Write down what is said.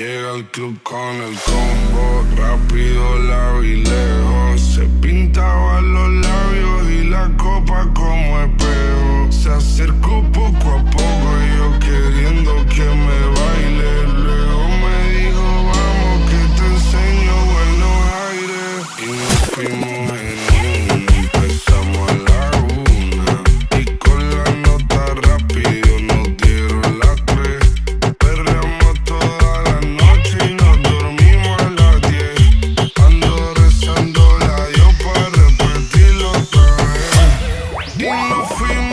Llega al club con el combo, rápido la vi queen.